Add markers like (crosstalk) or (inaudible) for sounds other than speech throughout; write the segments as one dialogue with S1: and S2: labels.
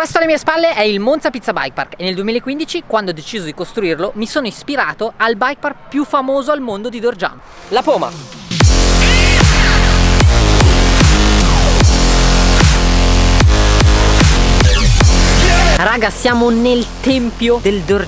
S1: Questo alle mie spalle è il Monza Pizza Bike Park e nel 2015 quando ho deciso di costruirlo mi sono ispirato al bike park più famoso al mondo di door jump, la Poma. Raga siamo nel tempio del door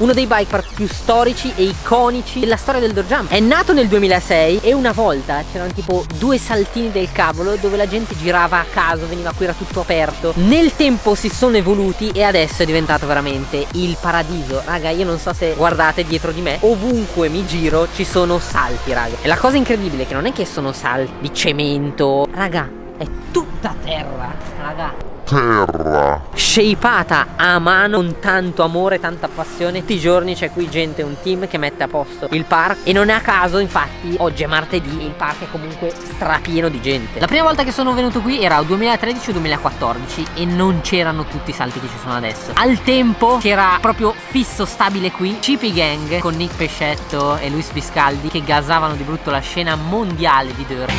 S1: uno dei bike park più storici e iconici della storia del door jump. È nato nel 2006 e una volta c'erano tipo due saltini del cavolo dove la gente girava a caso, veniva qui, era tutto aperto. Nel tempo si sono evoluti e adesso è diventato veramente il paradiso. Raga, io non so se guardate dietro di me, ovunque mi giro ci sono salti, raga. E la cosa incredibile è che non è che sono salti di cemento, raga, è tutta terra, raga
S2: terra.
S1: Shapeata a mano con tanto amore, tanta passione Tutti i giorni c'è qui gente, un team che mette a posto il park E non è a caso infatti oggi è martedì e il park è comunque strapieno di gente. La prima volta che sono venuto qui era 2013-2014 E non c'erano tutti i salti che ci sono adesso. Al tempo c'era proprio fisso stabile qui Chippy Gang con Nick Pescetto e Luis Biscaldi Che gasavano di brutto la scena mondiale di Dirt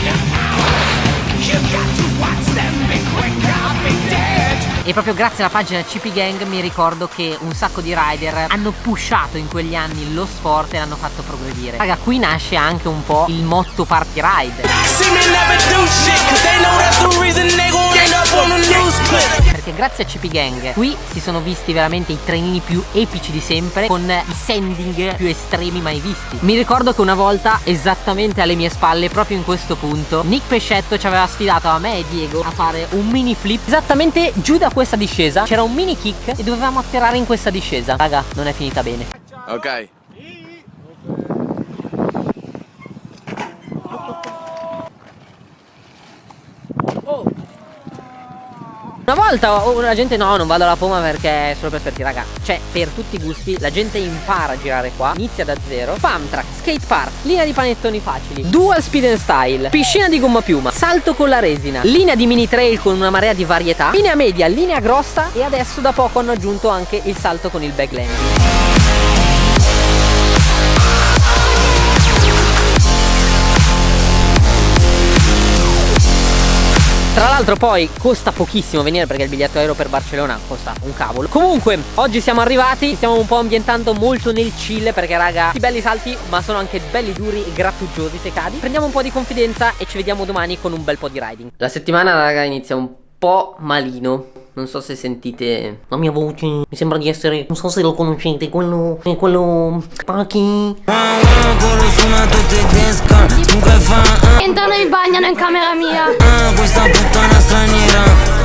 S1: e proprio grazie alla pagina CP Gang mi ricordo che un sacco di rider hanno pushato in quegli anni lo sport e l'hanno fatto progredire. Raga qui nasce anche un po' il motto party ride. Perché grazie a CP Gang. Qui si sono visti veramente i trenini più epici di sempre con i sending più estremi mai visti. Mi ricordo che una volta esattamente alle mie spalle proprio in questo punto Nick Pescetto ci aveva sfidato a me e Diego a fare un mini flip. Esattamente giù da questa discesa c'era un mini kick e dovevamo atterrare in questa discesa. Raga non è finita bene.
S2: Ok
S1: Una volta la gente no non vado alla Poma perché è solo per sperti raga. Cioè per tutti i gusti la gente impara a girare qua Inizia da zero. Pump track, skate park, linea di panettoni facili Dual speed and style, piscina di gomma piuma Salto con la resina, linea di mini trail con una marea di varietà Linea media, linea grossa E adesso da poco hanno aggiunto anche il salto con il backlanding Tra l'altro poi costa pochissimo venire perché il biglietto aereo per Barcellona costa un cavolo. Comunque oggi siamo arrivati, stiamo un po' ambientando molto nel chill perché raga I belli salti ma sono anche belli duri e grattuggiosi se cadi. Prendiamo un po' di confidenza e ci vediamo domani con un bel po' di riding. La settimana raga inizia un po' malino non so se sentite la mia voce Mi sembra di essere Non so se lo conoscete Quello È quello Paki.
S3: Entrano e bagnano in camera mia.
S1: Questa puttana straniera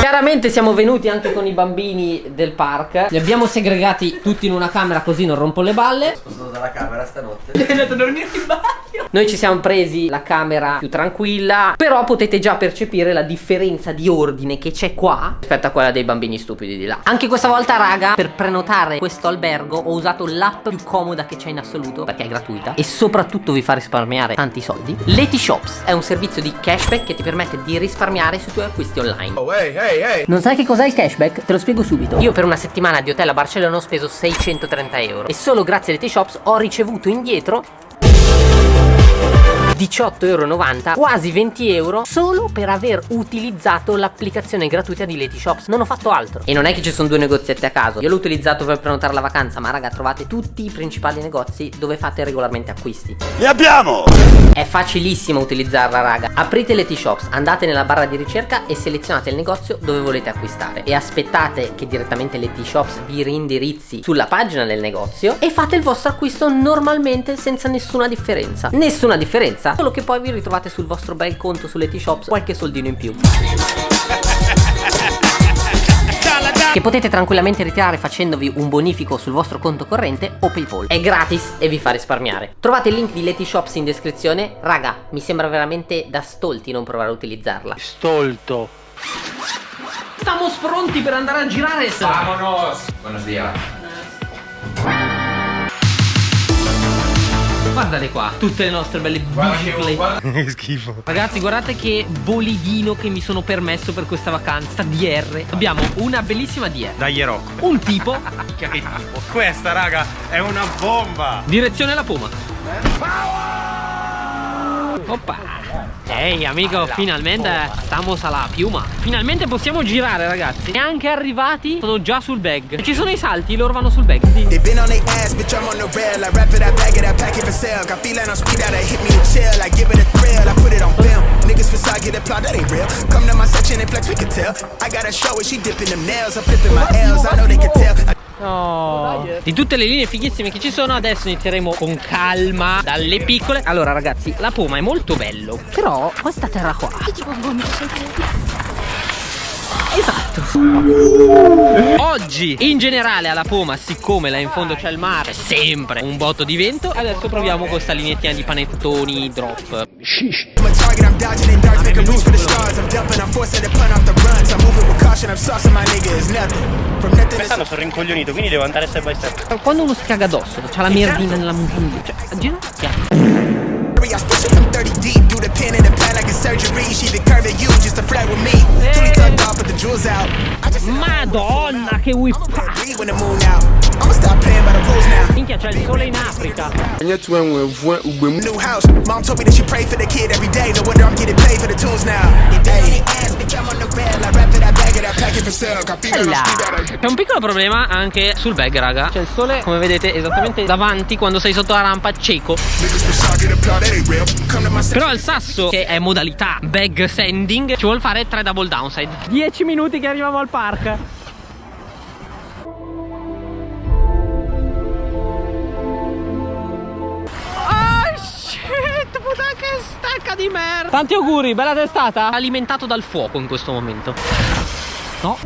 S1: Chiaramente siamo venuti anche con i bambini del park. Li abbiamo segregati tutti in una camera così non rompo le balle.
S4: Sono dalla camera stanotte.
S1: È andato a dormire in bagno Noi ci siamo presi la camera più tranquilla Però potete già percepire la differenza di ordine che c'è qua Rispetto a quella dei bambini stupidi di là. Anche questa volta raga per prenotare questo albergo Ho usato l'app più comoda che c'è in assoluto Perché è gratuita E soprattutto vi fa risparmiare tanti soldi. Leti Shops è un servizio di cashback che ti permette di risparmiare sui tuoi acquisti online.
S2: Oh hey hey hey!
S1: Non sai che cos'è il cashback? Te lo spiego subito. Io per una settimana di hotel a Barcellona ho speso 630 euro E solo grazie alle T-Shops ho ricevuto indietro 18,90€ quasi 20 euro solo per aver utilizzato l'applicazione gratuita di Leti Shops. Non ho fatto altro. E non è che ci sono due negozietti a caso. Io l'ho utilizzato per prenotare la vacanza ma raga trovate tutti i principali negozi dove fate regolarmente acquisti.
S2: Li abbiamo!
S1: È facilissimo utilizzarla raga. Aprite Leti Shops andate nella barra di ricerca e selezionate il negozio dove volete acquistare. E aspettate che direttamente Leti Shops vi rindirizzi sulla pagina del negozio e fate il vostro acquisto normalmente senza nessuna differenza. Nessuna differenza basta Solo che poi vi ritrovate sul vostro bel conto sulle T-Shops qualche soldino in più che potete tranquillamente ritirare facendovi un bonifico sul vostro conto corrente o Paypal. È gratis e vi fa risparmiare. Trovate il link di Leti Shops in descrizione. Raga, mi sembra veramente da stolti non provare a utilizzarla.
S4: Stolto.
S1: Stiamo pronti per andare a girare.
S4: Vámonos. Buenos días.
S1: Guardate qua, tutte le nostre belle biciclette. (laughs)
S4: Che schifo.
S1: Ragazzi, guardate che bolidino che mi sono permesso per questa vacanza. DR. Abbiamo una bellissima DR.
S4: Dai Rocco.
S1: Un tipo. (laughs)
S4: che tipo? Questa, raga, è una bomba.
S1: Direzione alla Poma. Oppa. Ehi amico, finalmente stamos alla piuma. Finalmente possiamo girare ragazzi. E anche arrivati sono già sul bag. Ci sono i salti, loro vanno sul bag.
S5: Real. Come to.
S1: No. Di tutte le linee fighissime che ci sono Adesso inizieremo con calma Dalle piccole Allora ragazzi La Poma è molto bello Però questa terra qua Esatto Oggi in generale alla Poma Siccome là in fondo c'è il mare C'è sempre un botto di vento Adesso proviamo questa linettina di panettoni drop.
S5: To
S4: Quest'anno sono rincoglionito, quindi devo andare step by step.
S1: Quando uno si caga addosso C'ha la merdina nella muguglia Cioè ginocchia
S5: I surgery. She the curve at you just to flirt with me. Tootie tucked off, but the jewels out. I just
S1: Madonna che whip
S5: breathe when the moon. I'ma stop playing by the rules now.
S1: Minchia c'è il sole in Africa
S5: New house, mom told me that she pray for the kid every day. No wonder I'm getting paid
S1: C'è un piccolo problema anche sul bag raga. C'è il sole come vedete esattamente davanti Quando sei sotto la rampa cieco. Però il sasso che è modalità bag sanding Ci vuol fare 3 double downside. 10 minuti che arriviamo al park. Oh di merda. Tanti auguri bella testata. Alimentato dal fuoco in questo momento No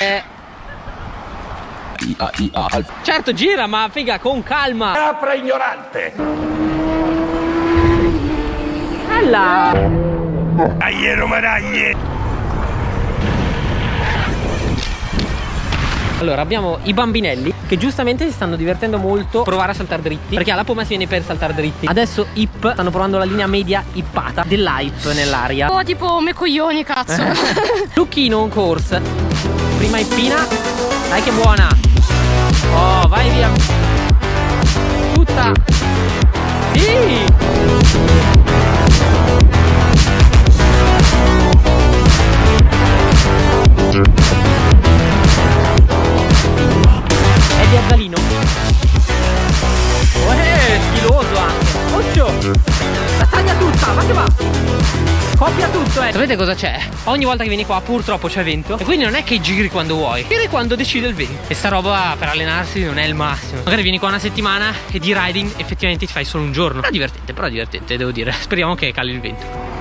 S1: Eh, Certo gira ma figa con calma
S2: Capra ignorante.
S1: Bella
S2: Dai, romanaglie.
S1: Allora abbiamo i bambinelli che giustamente si stanno divertendo molto provare a saltare dritti Perché alla Poma si viene per saltare dritti. Adesso Hip stanno provando la linea media ippata dell'hype nell'aria.
S3: Oh, tipo me coglioni, cazzo. (laughs)
S1: Lucchino on course. Prima Ippina. Dai che buona. Oh vai via. Tutta. Sì. È di Azzalino Eh, stiloso anche. Occhio. La taglia tutta, ma che va? Coppia tutto, eh. Sapete cosa c'è? Ogni volta che vieni qua purtroppo c'è vento. E quindi non è che giri quando vuoi. Giri quando decide il vento. E sta roba per allenarsi non è il massimo. Magari vieni qua una settimana e di riding effettivamente ti fai solo un giorno. Però divertente, però divertente devo dire. Speriamo che cali il vento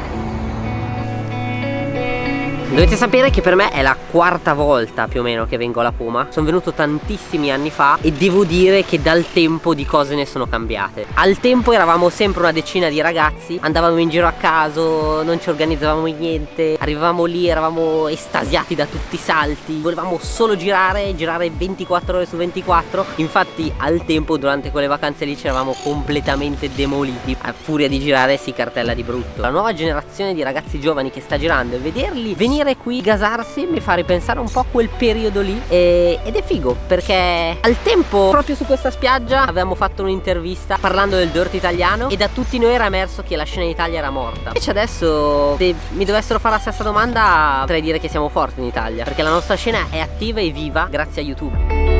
S1: Dovete sapere che per me è la quarta volta più o meno che vengo alla Puma. Sono venuto tantissimi anni fa e devo dire che dal tempo di cose ne sono cambiate. Al tempo eravamo sempre una decina di ragazzi Andavamo in giro a caso, non ci organizzavamo niente Arrivavamo lì, eravamo estasiati da tutti i salti. Volevamo solo girare, girare 24 ore su 24 Infatti al tempo durante quelle vacanze lì ci eravamo completamente demoliti. A furia di girare si cartella di brutto. La nuova generazione di ragazzi giovani che sta girando e vederli venire qui, gasarsi Mi fa ripensare un po' a quel periodo lì. E- Ed è figo perché al tempo proprio su questa spiaggia avevamo fatto un'intervista parlando del dirt italiano E da tutti noi era emerso che la scena in Italia era morta. Invece adesso se mi dovessero fare la stessa domanda potrei dire che siamo forti in Italia Perché la nostra scena è attiva e viva grazie a YouTube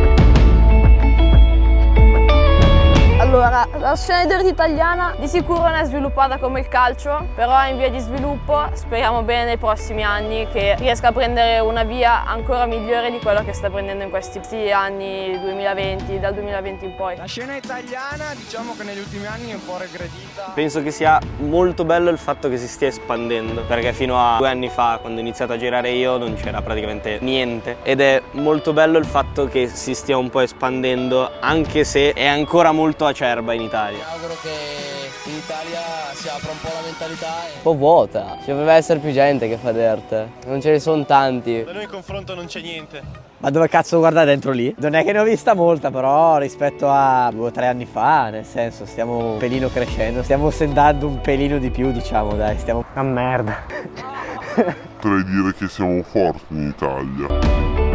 S6: Allora, la scena dirt italiana di sicuro non è sviluppata come il calcio, però è in via di sviluppo. Speriamo bene nei prossimi anni che riesca a prendere una via ancora migliore di quello che sta prendendo in questi anni 2020, dal 2020 in poi.
S7: La scena italiana diciamo che negli ultimi anni è un po' regredita.
S8: Penso che sia molto bello il fatto che si stia espandendo, perché fino a due anni fa, quando ho iniziato a girare io, non c'era praticamente niente. Ed è molto bello il fatto che si stia un po' espandendo, anche se è ancora molto acerba in Italia.
S7: Auguro che in Italia si apra un po' la mentalità e
S9: un po' vuota. Ci dovrebbe essere più gente che fa dirt. Non ce ne sono tanti.
S7: da noi in confronto non c'è niente.
S10: Ma dove cazzo guarda dentro lì? Non è che ne ho vista molta, però rispetto a due o tre anni fa, nel senso, stiamo un pelino crescendo, stiamo sentando un pelino di più, diciamo, dai, stiamo...
S9: Una merda.
S2: Potrei dire che siamo forti in Italia.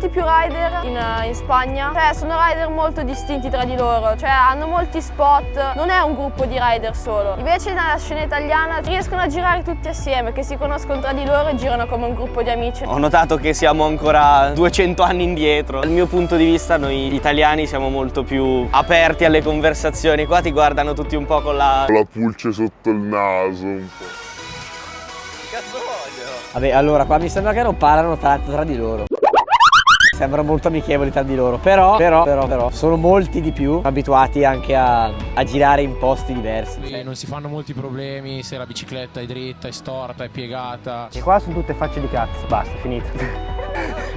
S6: Molti più rider in, in Spagna, cioè sono rider molto distinti tra di loro, cioè hanno molti spot, non è un gruppo di rider solo. Invece nella scena italiana riescono a girare tutti assieme, che si conoscono tra di loro e girano come un gruppo di amici.
S8: Ho notato che siamo ancora 200 anni indietro. Dal mio punto di vista noi italiani siamo molto più aperti alle conversazioni. Qua ti guardano tutti un po' con la...
S2: La pulce sotto il naso un po'.
S8: Cazzo voglio?
S10: Vabbè, allora qua mi sembra che non parlano tanto tra di loro. Sembrano molto amichevoli tra di loro, però, però, però, però, sono molti di più abituati anche a, a girare in posti diversi.
S11: Qui non si fanno molti problemi se la bicicletta è dritta, è storta, è piegata.
S10: E qua sono tutte facce di cazzo. Basta, finito. (laughs)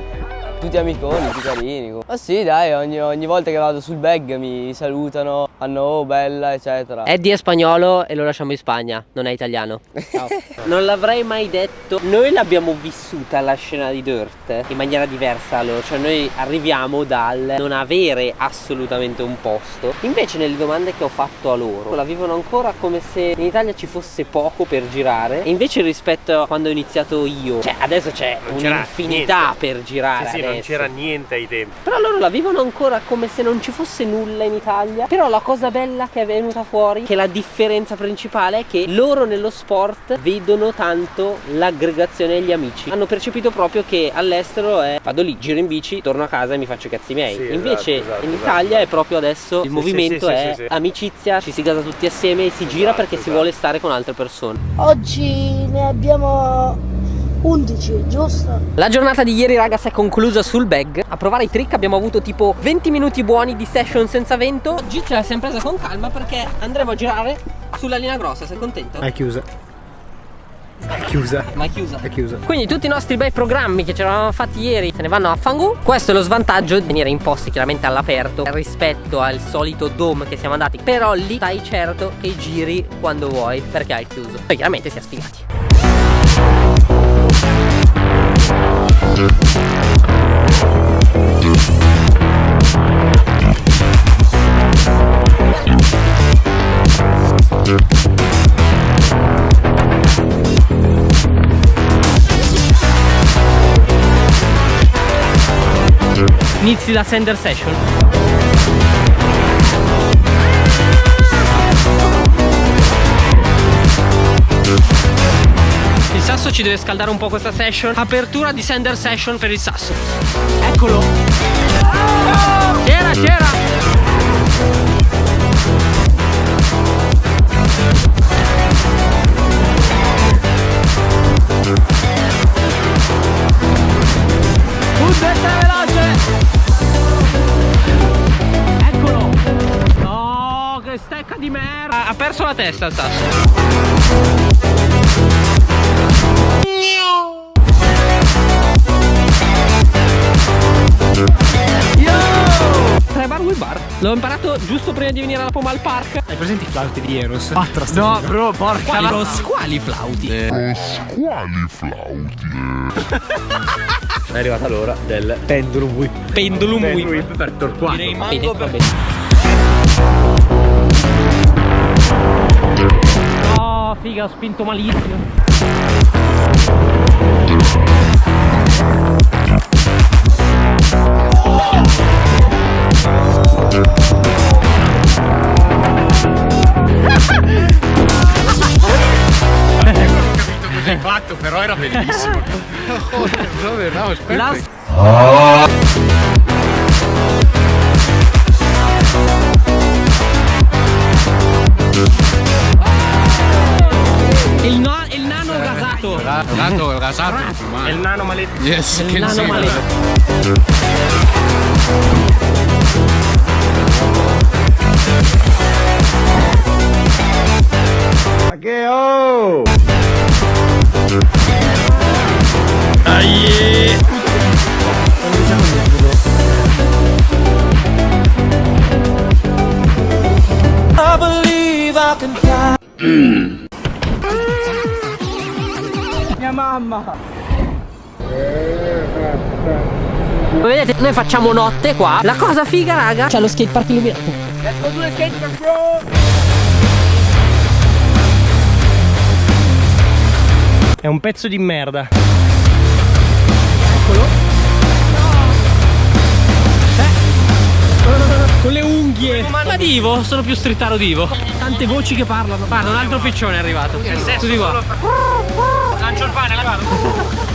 S9: Tutti amiconi, tutti carini. Ma sì, dai, ogni, ogni, volta che vado sul bag mi salutano, fanno oh bella, eccetera.
S1: Eddie è spagnolo e lo lasciamo in Spagna, non è italiano. Ciao. (laughs) non l'avrei mai detto. Noi l'abbiamo vissuta la scena di Dirt in maniera diversa loro, cioè noi arriviamo dal non avere assolutamente un posto. Invece nelle domande che ho fatto a loro la vivono ancora come se in Italia ci fosse poco per girare. E invece rispetto a quando ho iniziato io, cioè adesso c'è un'infinità per girare.
S4: Sì, sì, non c'era niente ai tempi.
S1: Però loro la vivono ancora come se non ci fosse nulla in Italia. Però la cosa bella che è venuta fuori, che la differenza principale è che loro nello sport vedono tanto l'aggregazione agli amici. Hanno percepito proprio che all'estero è vado lì, giro in bici, torno a casa e mi faccio i cazzi miei.
S4: Sì,
S1: Invece
S4: esatto, esatto,
S1: in Italia
S4: esatto.
S1: è proprio adesso il
S4: Sì,
S1: movimento
S4: sì, sì,
S1: è
S4: sì, sì.
S1: amicizia, ci si gasa tutti assieme e si gira
S4: Esatto,
S1: perché si
S4: esatto.
S1: vuole stare con altre persone.
S3: Oggi ne abbiamo 11, giusto?
S1: La giornata di ieri raga si è conclusa sul bag A provare i trick abbiamo avuto tipo 20 minuti buoni di session senza vento Oggi ce la siamo presa con calma perché andremo a girare sulla linea grossa Sei contento?
S10: È chiusa. È chiusa.
S1: Ma è chiusa
S10: È chiusa.
S1: Quindi tutti i nostri bei programmi che ci eravamo fatti ieri se ne vanno a fangu Questo è lo svantaggio di venire in posti chiaramente all'aperto Rispetto al solito dome che siamo andati Però lì stai certo che giri quando vuoi perché è chiuso Poi chiaramente si è sfigati Inizi la sender session Sasso ci deve scaldare un po' questa session. Apertura di sender session per il sasso. Eccolo. C'era, c'era. Un destra veloce. Eccolo. No, che stecca di merda. Ha perso la testa il sasso L'ho imparato giusto prima di venire alla Pomal Park
S11: Hai presenti i flauti di Eros?
S10: Quattro No, bro, porca
S1: Quali,
S10: la...
S1: quali flauti?
S2: Quali flauti?
S10: È arrivata l'ora del pendulum whip.
S1: Pendulum
S10: Pendulum
S1: whip
S10: whip per torquato.
S1: Direi mango per Oh figa ho spinto malissimo
S11: Cosa hai fatto? Però era bellissimo. oh, (laughs) brother, no, aspetta.
S1: La- Il, no- il nano gasato
S11: Rato, rasato.
S4: È il nano maledetto.
S11: Yes,
S1: Il
S11: che
S1: nano
S11: sì,
S1: maledetto
S10: Ma oh! Mia mamma!
S1: Come vedete noi facciamo notte qua La cosa figa raga C'è lo skatepark illuminato
S10: Let's go to the skate park, bro!
S4: È un pezzo di merda.
S1: Unghie. Ma divo, sono più strittaro divo. Tante voci che parlano. Guarda, un altro piccione è arrivato. Tutti qua.
S4: Lancio il pane, la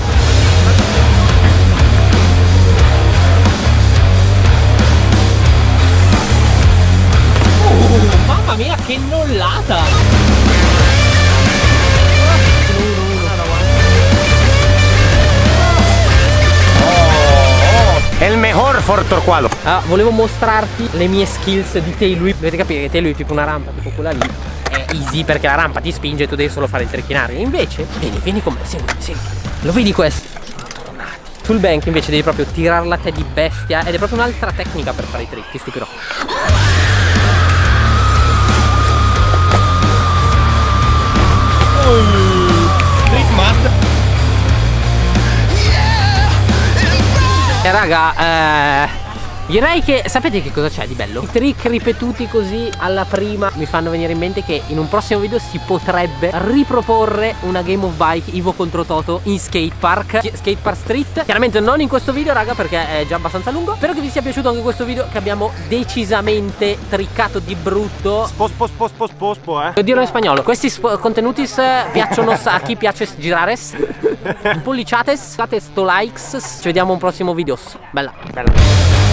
S4: mejor for torquado.
S1: Ah, volevo mostrarti le mie skills di tail whip. Dovete capire che tail whip è tipo una rampa, tipo quella lì. È easy perché la rampa ti spinge e tu devi solo fare il trecchinario. Invece, vieni, vieni con me, segui, segui. Lo vedi questo? Sul bank invece devi proprio tirare la te di bestia ed è proprio un'altra tecnica per fare i trick, ti stupirò. E raga, eh, direi che sapete che cosa c'è di bello? I trick ripetuti così alla prima mi fanno venire in mente che in un prossimo video si potrebbe riproporre una game of bike Ivo contro Toto in skate park, skate park street. Chiaramente non in questo video raga perché è già abbastanza lungo. Spero che vi sia piaciuto anche questo video che abbiamo decisamente triccato di brutto.
S4: Spo, spo, spo, spo, spo, spo, eh.
S1: Devo dirlo in spagnolo. Questi contenuti piacciono a chi piace girare. (laughs) Polliciates, fate sto likes. Ci vediamo un prossimo video. Bella.
S4: Bella.